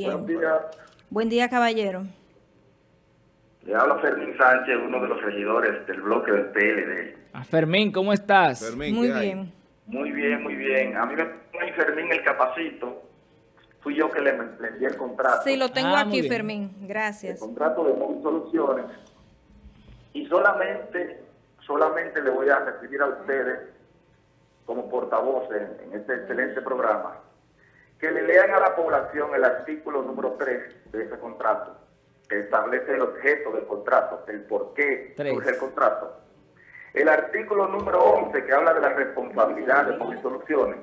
Buenos días. Buen día, caballero. Le habla Fermín Sánchez, uno de los regidores del bloque del PLD. Ah, Fermín, ¿cómo estás? Fermín, Muy bien. Muy bien, muy bien. A mí me pone Fermín el capacito. Fui yo que le, le di el contrato. Sí, lo tengo Ah, aquí. Fermín. El Gracias. contrato de Móvil Soluciones. Y solamente, solamente le voy a recibir a ustedes, como portavoces en, en este excelente programa, que le lean a la población el artículo número 3 de ese contrato, que establece el objeto del contrato, el por qué Tres. surge el contrato. El artículo número 11 que habla de la responsabilidad de Móvil Soluciones.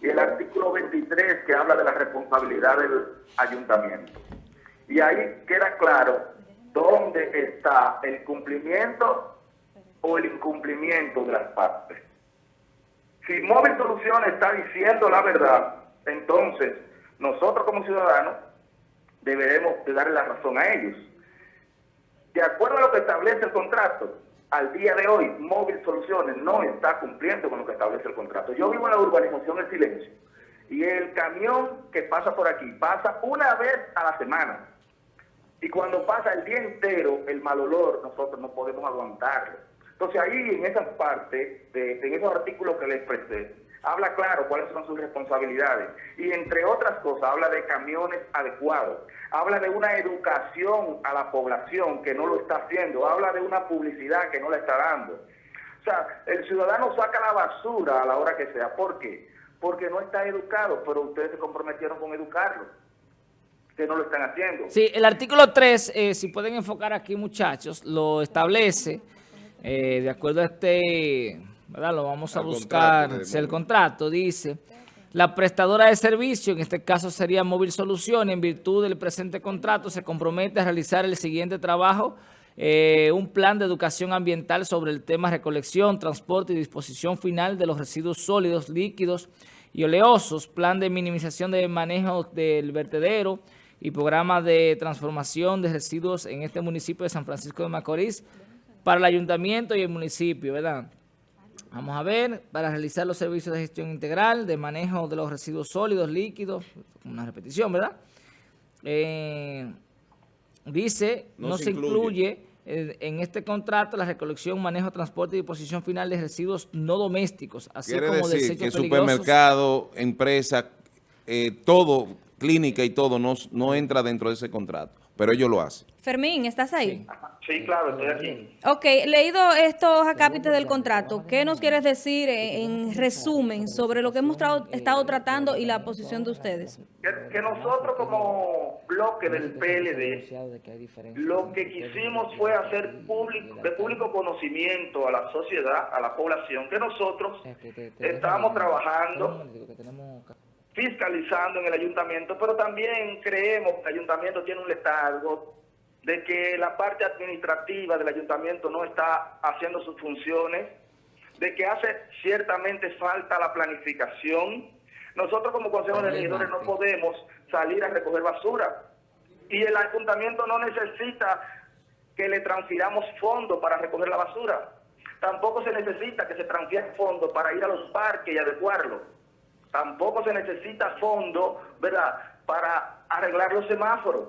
Y el artículo 23 que habla de la responsabilidad del ayuntamiento. Y ahí queda claro dónde está el cumplimiento o el incumplimiento de las partes. Si Móvil Soluciones está diciendo la verdad, entonces nosotros como ciudadanos deberemos de darle la razón a ellos. De acuerdo a lo que establece el contrato, al día de hoy, Móvil Soluciones no está cumpliendo con lo que establece el contrato. Yo vivo en la urbanización El Silencio y el camión que pasa por aquí pasa una vez a la semana. Y cuando pasa el día entero, el mal olor, nosotros no podemos aguantarlo. Entonces ahí en esas partes, de, en esos artículos que les expresé, habla claro cuáles son sus responsabilidades. Y entre otras cosas, habla de camiones adecuados. Habla de una educación a la población que no lo está haciendo. Habla de una publicidad que no la está dando. O sea, el ciudadano saca la basura a la hora que sea. ¿Por qué? Porque no está educado, pero ustedes se comprometieron con educarlo. Que no lo están haciendo. Sí, el artículo 3, eh, si pueden enfocar aquí, muchachos, lo establece, eh, de acuerdo a este, ¿verdad? Lo vamos a Al buscar, contrato si el contrato dice, la prestadora de servicio, en este caso sería Móvil Soluciones, en virtud del presente contrato, se compromete a realizar el siguiente trabajo, eh, un plan de educación ambiental sobre el tema recolección, transporte y disposición final de los residuos sólidos, líquidos y oleosos, plan de minimización de manejo del vertedero y programa de transformación de residuos en este municipio de San Francisco de Macorís para el ayuntamiento y el municipio, ¿verdad? Vamos a ver, para realizar los servicios de gestión integral, de manejo de los residuos sólidos, líquidos, una repetición, ¿verdad? Eh, dice, no, No se incluye en este contrato la recolección, manejo, transporte y disposición final de residuos no domésticos, así Quiere como decir desechos que peligrosos. supermercado, empresa, eh, todo, clínica y todo, no, no entra dentro de ese contrato. Pero ellos lo hacen. Fermín, ¿estás ahí? Sí, claro, estoy aquí. Ok, leído estos acápites del contrato, ¿qué nos quieres decir en resumen sobre lo que hemos estado tratando y la posición de ustedes? Que, que nosotros como bloque del PLD, lo que quisimos fue hacer público, de público conocimiento a la sociedad, a la población, que nosotros estamos trabajando, fiscalizando en el ayuntamiento, pero también creemos que el ayuntamiento tiene un letargo de que la parte administrativa del ayuntamiento no está haciendo sus funciones, de que hace ciertamente falta la planificación. Nosotros como Consejo de Regidores no podemos salir a recoger basura y el ayuntamiento no necesita que le transfiramos fondos para recoger la basura. Tampoco se necesita que se transfiera fondos para ir a los parques y adecuarlo. Tampoco se necesita fondo, ¿verdad?, para arreglar los semáforos.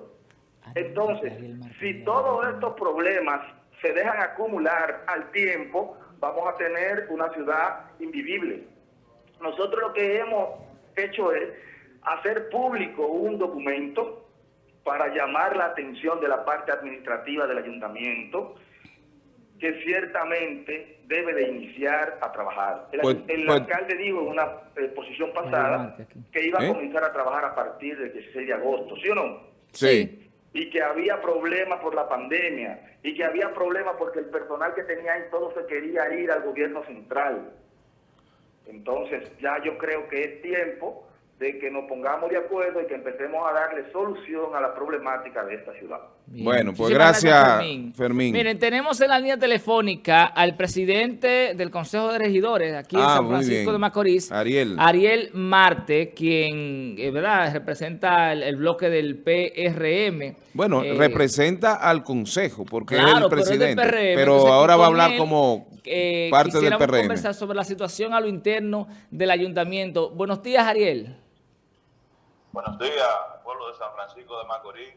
Entonces, si todos estos problemas se dejan acumular al tiempo, vamos a tener una ciudad invivible. Nosotros lo que hemos hecho es hacer público un documento para llamar la atención de la parte administrativa del ayuntamiento, que ciertamente debe de iniciar a trabajar. El, Pues- el pues- alcalde dijo en una eh, posición pasada que iba a ¿Eh? comenzar a trabajar a partir del 16 de agosto, ¿sí o no? Sí. y que había problemas por la pandemia y que había problemas porque el personal que tenía ahí todo se quería ir al gobierno central. Entonces ya yo creo que es tiempo de que nos pongamos de acuerdo y que empecemos a darle solución a la problemática de esta ciudad. Bien. Bueno, pues gracias, Fermín. Miren, tenemos en la línea telefónica al presidente del Consejo de Regidores aquí en Ah, San Francisco de Macorís, Ariel. Ariel Marte, quien, eh, ¿verdad?, representa el, el bloque del PRM. Bueno, Eh, representa al Consejo, porque es Claro, el pero es del presidente. PRM, Pero entonces, ahora va a hablar él, como eh, parte del quisiéramos PRM. conversar sobre la situación a lo interno del ayuntamiento. Buenos días, Ariel. Buenos días, pueblo de San Francisco de Macorís.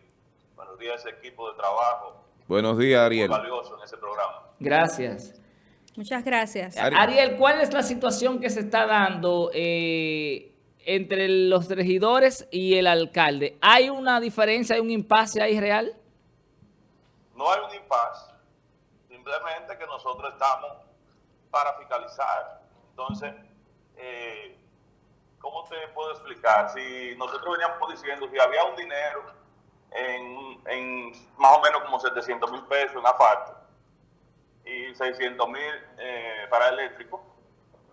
Buenos días, ese equipo de trabajo. Buenos días, Ariel. Muy valioso en ese programa. Gracias. Muchas gracias. Ari- Ariel, ¿cuál es la situación que se está dando eh, entre los regidores y el alcalde? ¿Hay una diferencia, hay un impasse ahí real? No hay un impasse, simplemente que nosotros estamos para fiscalizar. Entonces, eh, ¿cómo te puedo explicar? Si nosotros veníamos diciendo, si había un dinero en, en más o menos como 700 mil pesos en asfalto y 600 mil eh, para eléctrico,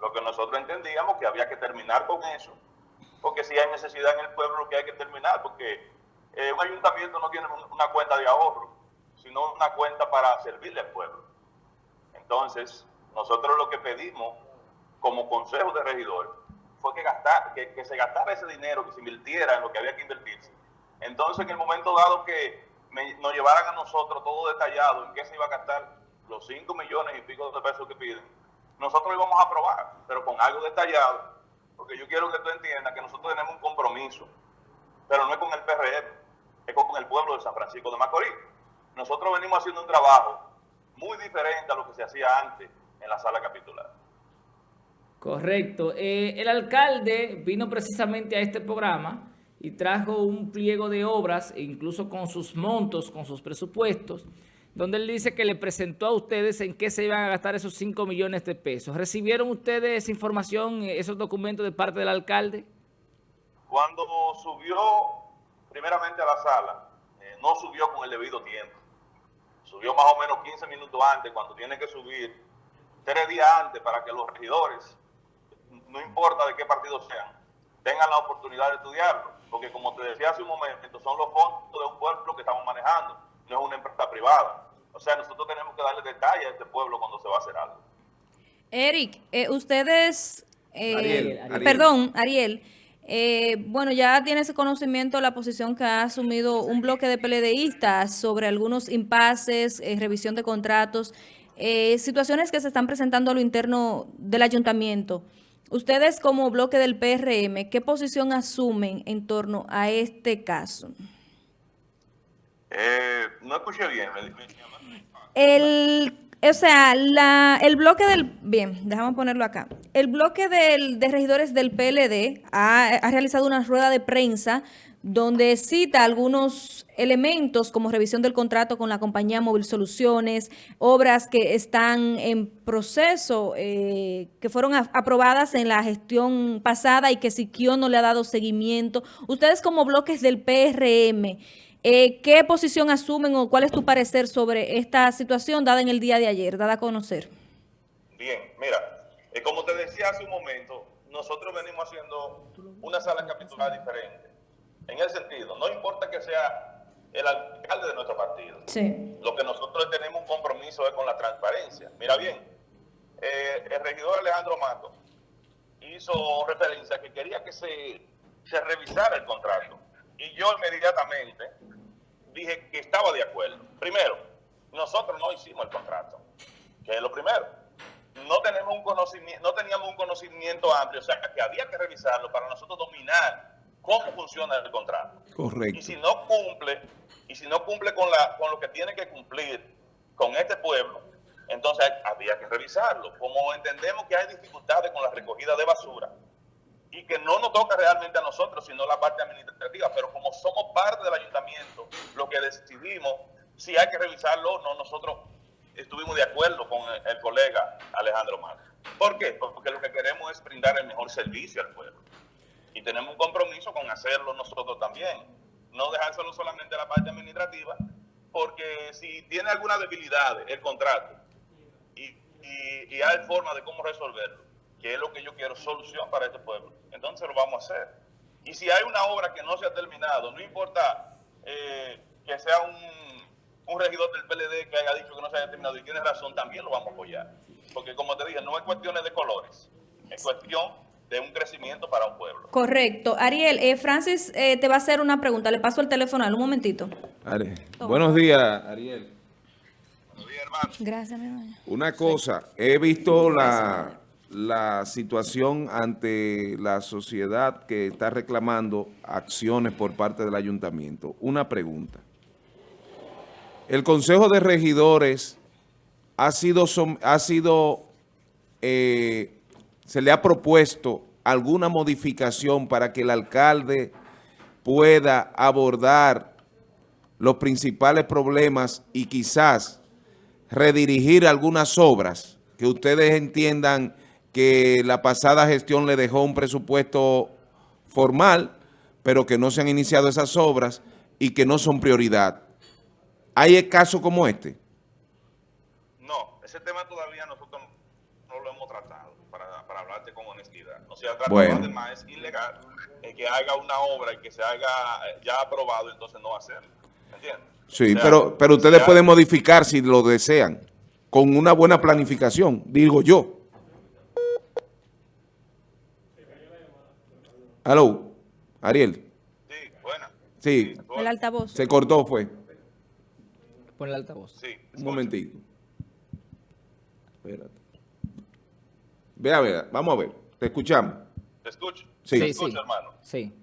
lo que nosotros entendíamos que había que terminar con eso, porque si hay necesidad en el pueblo, lo que hay que terminar, porque eh, un ayuntamiento no tiene un- una cuenta de ahorro, sino una cuenta para servirle al pueblo. Entonces, nosotros lo que pedimos como consejo de regidores fue que, gastar, que, que se gastara ese dinero, que se invirtiera en lo que había que invertirse. Entonces, en el momento dado que nos llevaran a nosotros todo detallado en qué se iba a gastar los 5 millones y pico de pesos que piden, nosotros íbamos a aprobar, pero con algo detallado, porque yo quiero que tú entiendas que nosotros tenemos un compromiso, pero no es con el PRM, es con el pueblo de San Francisco de Macorís. Nosotros venimos haciendo un trabajo muy diferente a lo que se hacía antes en la sala capitular. Correcto. Eh, el alcalde vino precisamente a este programa y trajo un pliego de obras, e incluso con sus montos, con sus presupuestos, donde él dice que le presentó a ustedes en qué se iban a gastar esos 5 millones de pesos. ¿Recibieron ustedes esa información, eh, esos documentos de parte del alcalde? Cuando subió primeramente a la sala, eh, no subió con el debido tiempo. Subió más o menos 15 minutos antes, cuando tiene que subir tres días antes para que los regidores, no importa de qué partido sean, tengan la oportunidad de estudiarlo. Porque como te decía hace un momento, son los fondos de un pueblo que estamos manejando, no es una empresa privada. O sea, nosotros tenemos que darle detalle a este pueblo cuando se va a hacer algo. Eric, eh, ustedes, eh, Ariel, Ariel. perdón, Ariel, eh, bueno, ya tienes conocimiento la posición que ha asumido un bloque de PLDistas sobre algunos impases, eh, revisión de contratos, eh, situaciones que se están presentando a lo interno del ayuntamiento. Ustedes como bloque del PRM, ¿qué posición asumen en torno a este caso? Eh, no escuché bien. El, o sea, la, el bloque del, bien, déjame ponerlo acá. El bloque del, de regidores del PLD ha, ha realizado una rueda de prensa donde cita algunos elementos como revisión del contrato con la compañía Móvil Soluciones, obras que están en proceso, eh, que fueron aprobadas en la gestión pasada y que Siquio no le ha dado seguimiento. Ustedes como bloques del PRM, eh, ¿Qué posición asumen o cuál es tu parecer sobre esta situación dada en el día de ayer, dada a conocer? Bien, mira, eh, como te decía hace un momento, nosotros venimos haciendo una sala capitular diferente. En el sentido, no importa que sea el alcalde de nuestro partido, Sí. lo que nosotros tenemos un compromiso es con la transparencia. Mira bien, eh, el regidor Alejandro Mato hizo referencia a que quería que se, se revisara el contrato. Y yo inmediatamente dije que estaba de acuerdo. Primero, nosotros no hicimos el contrato, que es lo primero. No, tenemos un conocimiento, no teníamos un conocimiento amplio, o sea, que había que revisarlo para nosotros dominar cómo funciona el contrato. Y Correcto. si no cumple, y si no cumple con, la, con lo que tiene que cumplir con este pueblo, entonces había que revisarlo. Como entendemos que hay dificultades con la recogida de basura y que no nos toca realmente a nosotros, sino la parte administrativa, pero como somos parte del ayuntamiento, lo que decidimos, si hay que revisarlo o no, nosotros estuvimos de acuerdo con el, colega Alejandro Márquez. ¿Por qué? Porque lo que queremos es brindar el mejor servicio al pueblo y tenemos un compromiso con hacerlo nosotros también. No dejárselo solamente a la parte administrativa, porque si tiene alguna debilidad el contrato y, hay forma de cómo resolverlo, que es lo que yo quiero, solución para este pueblo, entonces lo vamos a hacer. Y si hay una obra que no se ha terminado, no importa eh, que sea un, un regidor del PLD que haya dicho que no se haya terminado y tiene razón, también lo vamos a apoyar. Porque como te dije, no es cuestiones de colores, es cuestión de un crecimiento para un pueblo. Correcto. Ariel, eh, Francis eh, te va a hacer una pregunta. Le paso el teléfono un momentito. Buenos días, Ariel. Buenos días, hermano. Gracias, mi doña. Una cosa, he visto la, la situación ante la sociedad que está reclamando acciones por parte del ayuntamiento. Una pregunta. El Consejo de Regidores ha sido, ha sido eh, se le ha propuesto alguna modificación para que el alcalde pueda abordar los principales problemas y quizás redirigir algunas obras que ustedes entiendan que la pasada gestión le dejó un presupuesto formal, pero que no se han iniciado esas obras y que no son prioridad. ¿Hay casos como este? No, ese tema todavía nosotros no lo hemos tratado, para, para hablarte con honestidad. No se ha tratado, Bueno. además es ilegal el que haga una obra y que se haga eh, ya aprobado, entonces no hacerlo. ¿Entiendes? Sí, O sea, pero, pero ustedes pueden modificar si lo desean, con una buena planificación, digo yo. Aló, Ariel. Sí, buena. Sí, El altavoz. se cortó, fue. Pon el altavoz. Sí. Un momentito. Espérate. Ve a ver, vamos a ver. Te escuchamos. ¿Te escucho? Sí. ¿Te escucho, sí. hermano? Sí.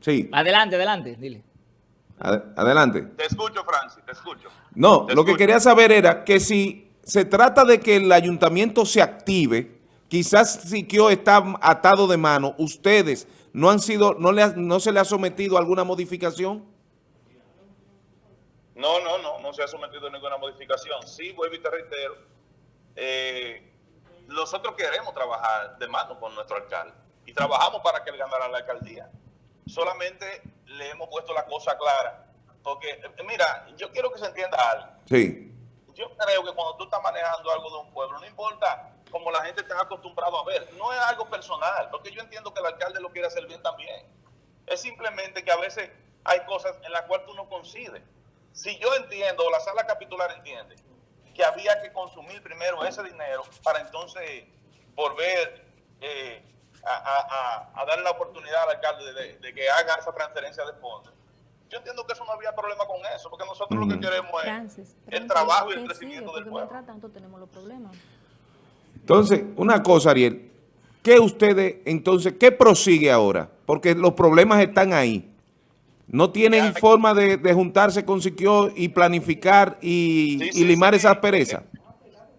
Sí, Adelante, adelante, dile. ad- adelante. Te escucho, Francis, te escucho. No, Te lo que quería saber era que si se trata de que el ayuntamiento se active, quizás Siquio está atado de mano, ustedes no han sido, no, le ha- no se le ha sometido alguna modificación. No, no, no, no se ha sometido a ninguna modificación. Sí, vuelvo y te reitero, nosotros queremos trabajar de mano con nuestro alcalde y trabajamos para que él ganara la alcaldía. Solamente le hemos puesto la cosa clara, porque mira, yo quiero que se entienda algo. Sí, Yo creo que cuando tú estás manejando algo de un pueblo, no importa como la gente está acostumbrado a ver, no es algo personal, porque yo entiendo que el alcalde lo quiere hacer bien también. Es simplemente que a veces hay cosas en las cuales tú no coincides. Si yo entiendo, o la sala capitular entiende, que había que consumir primero ese dinero para entonces volver eh, a, a- a- a darle la oportunidad al alcalde de, de que haga esa transferencia de fondos. Yo entiendo que eso no había problema con eso, porque nosotros lo que queremos es Francis, el trabajo y el ¿qué crecimiento sigue? del pueblo. mientras tanto tenemos los problemas. entonces, una cosa, Ariel, ¿qué ustedes, entonces, qué prosigue ahora? Porque los problemas están ahí. No tienen Ya, forma de, de juntarse con Siquio y planificar y, Sí, y sí, limar sí. esas perezas.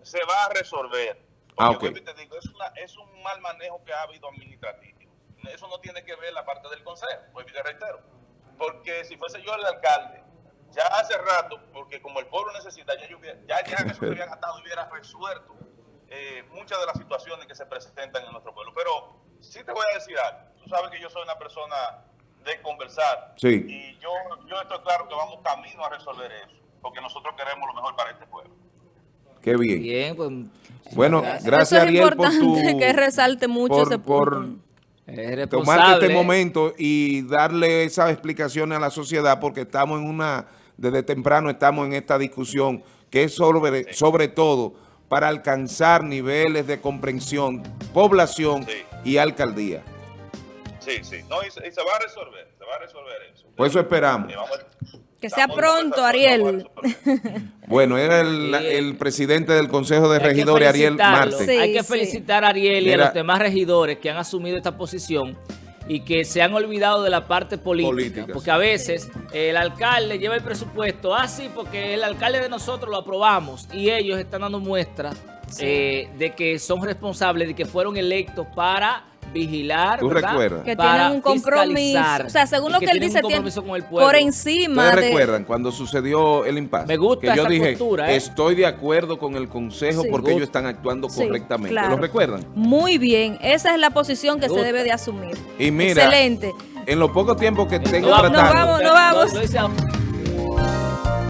se va a resolver. Ah, Porque te digo, es, una- es un mal manejo que ha habido administrativo. Eso no tiene que ver la parte del consejo, y te reitero. Porque si fuese yo el alcalde, ya hace rato, porque como el pueblo necesita, ya, yo hubiera- ya, ya eso había gastado hubiera resuelto eh, muchas de las situaciones que se presentan en nuestro pueblo. Pero sí te voy a decir algo. Tú sabes que yo soy una persona de conversar. Sí. Y yo, yo estoy claro que vamos camino a resolver eso. Porque nosotros queremos lo mejor para este pueblo. Qué bien. Bien, pues. Bueno, gracias. gracias Eso es Ariel por tu... que resalte mucho por- ese por punto. Es tomarte responsable. este momento y darle esas explicaciones a la sociedad porque estamos en una, desde temprano estamos en esta discusión que es sobre, sobre todo para alcanzar niveles de comprensión, población Sí. y alcaldía. Sí, sí. No, y se, y se va a resolver, se va a resolver eso. Por eso esperamos. A- Que sea estamos pronto, Ariel. Bueno, era el, Sí. el presidente del Consejo de Regidores, Ariel. Marte. Sí. Hay que felicitar a Ariel y a los demás regidores que han asumido esta posición y que se han olvidado de la parte política. Política, porque sí. a veces el alcalde lleva el presupuesto, ah, sí, porque el alcalde de nosotros lo aprobamos y ellos están dando muestra eh, de que son responsables, de que fueron electos para vigilar, ¿Tú ¿verdad? recuerdas? Que Para tienen un compromiso. O sea, según lo que, él tienen un dice, tiene compromiso con el pueblo. por encima ¿Ustedes de... recuerdan cuando sucedió el impasse? Me gusta que yo esa dije, postura, ¿eh? estoy de acuerdo con el Consejo Sí. porque ellos están actuando Sí, correctamente. claro. ¿Lo recuerdan? Muy bien. Esa es la posición que se debe de asumir. Y mira, Excelente. en los pocos tiempos que tengo No, tratando, vamos, nos vamos. Lo- lo hice a-